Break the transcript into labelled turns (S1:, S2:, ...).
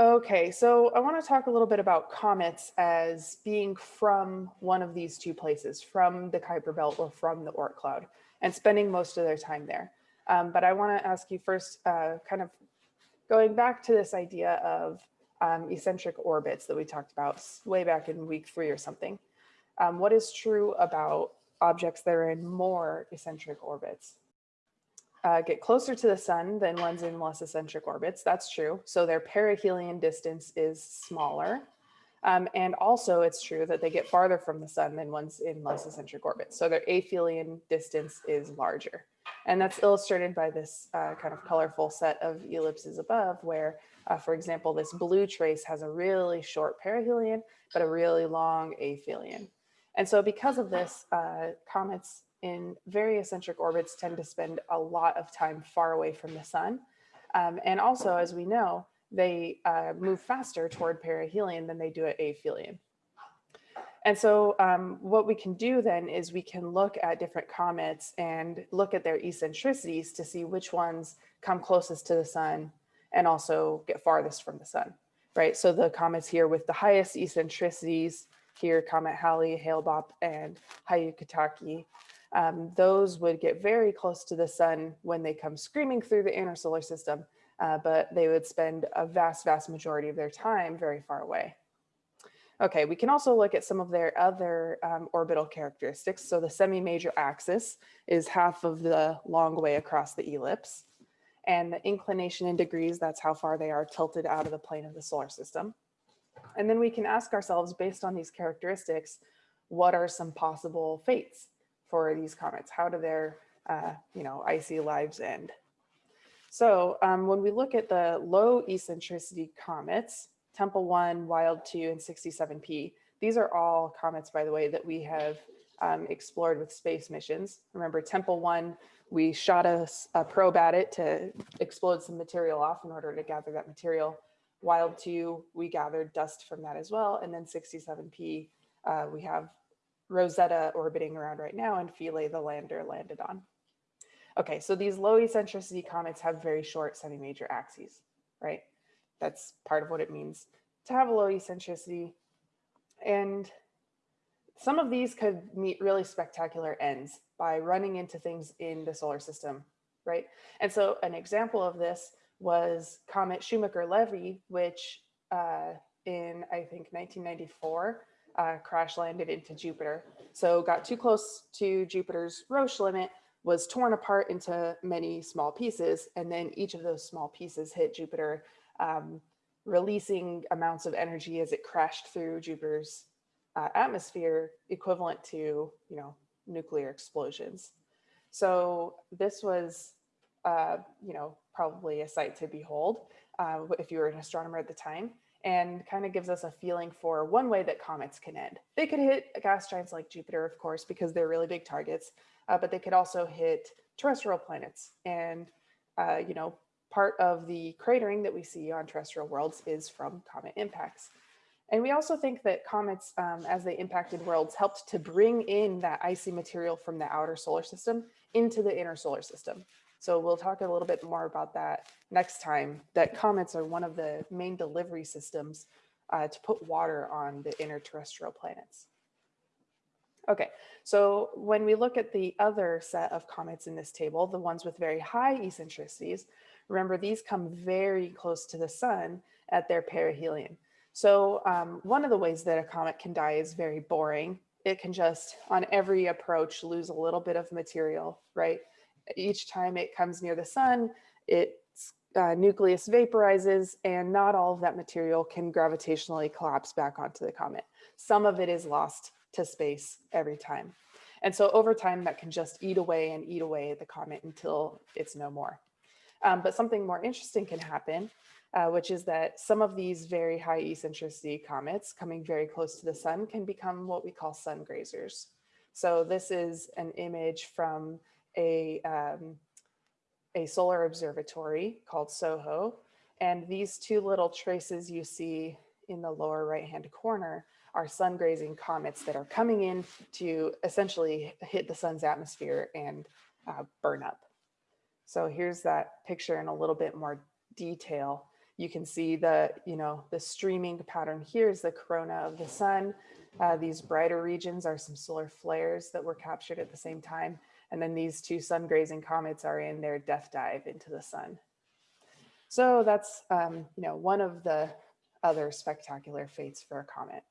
S1: Okay, so I want to talk a little bit about comets as being from one of these two places, from the Kuiper Belt or from the Oort cloud, and spending most of their time there. Um, but I want to ask you first, uh, kind of going back to this idea of um, eccentric orbits that we talked about way back in week three or something. Um, what is true about objects that are in more eccentric orbits? Uh, get closer to the sun than ones in less eccentric orbits. That's true. So their perihelion distance is smaller. Um, and also it's true that they get farther from the sun than ones in less eccentric orbits. So their aphelion distance is larger. And that's illustrated by this uh, kind of colorful set of ellipses above where, uh, for example, this blue trace has a really short perihelion, but a really long aphelion. And so because of this, uh, comets in very eccentric orbits tend to spend a lot of time far away from the sun. Um, and also, as we know, they uh, move faster toward perihelion than they do at aphelion. And so um, what we can do then is we can look at different comets and look at their eccentricities to see which ones come closest to the sun and also get farthest from the sun, right? So the comets here with the highest eccentricities, here Comet Halley, Hale-Bopp, and Hyakutake, um, those would get very close to the sun when they come screaming through the inner solar system, uh, but they would spend a vast, vast majority of their time very far away. Okay, we can also look at some of their other um, orbital characteristics. So the semi-major axis is half of the long way across the ellipse. And the inclination in degrees, that's how far they are tilted out of the plane of the solar system. And then we can ask ourselves, based on these characteristics, what are some possible fates for these comets? How do their uh, you know, icy lives end? So um, when we look at the low eccentricity comets, Tempel 1, Wild 2, and 67P, these are all comets, by the way, that we have um, explored with space missions. Remember Tempel 1, we shot a, a, probe at it to explode some material off in order to gather that material. Wild 2, we gathered dust from that as well. And then 67P, uh, we have Rosetta orbiting around right now and Philae, the lander, landed on. Okay, so these low eccentricity comets have very short semi-major axes, right? That's part of what it means to have a low eccentricity. And some of these could meet really spectacular ends by running into things in the solar system, right? And so an example of this was Comet Shoemaker-Levy, which uh, in, I think, 1994, uh, crash landed into Jupiter. So got too close to Jupiter's Roche limit, was torn apart into many small pieces, and then each of those small pieces hit Jupiter, um, releasing amounts of energy as it crashed through Jupiter's uh, atmosphere, equivalent to, you know, nuclear explosions. So this was, uh, you know, probably a sight to behold uh, if you were an astronomer at the time and kind of gives us a feeling for one way that comets can end. They could hit gas giants like Jupiter, of course, because they're really big targets, uh, but they could also hit terrestrial planets. And, uh, you know, part of the cratering that we see on terrestrial worlds is from comet impacts. And we also think that comets, um, as they impacted worlds, helped to bring in that icy material from the outer solar system into the inner solar system. So we'll talk a little bit more about that next time, that comets are one of the main delivery systems uh, to put water on the inner terrestrial planets. Okay, so when we look at the other set of comets in this table, the ones with very high eccentricities, remember these come very close to the sun at their perihelion. So um, one of the ways that a comet can die is very boring. It can just, on every approach, lose a little bit of material, right? Each time it comes near the sun, its uh, nucleus vaporizes and not all of that material can gravitationally collapse back onto the comet. Some of it is lost to space every time. And so over time that can just eat away and eat away at the comet until it's no more. Um, but something more interesting can happen, uh, which is that some of these very high eccentricity comets coming very close to the sun can become what we call sun grazers. So this is an image from a, um, a solar observatory called SOHO. And these two little traces you see in the lower right-hand corner are sun grazing comets that are coming in to essentially hit the sun's atmosphere and uh, burn up. So here's that picture in a little bit more detail. You can see the, you know, the streaming pattern here is the corona of the sun. Uh, these brighter regions are some solar flares that were captured at the same time. And then these two sun grazing comets are in their death dive into the sun. So that's, um, you know, one of the other spectacular fates for a comet.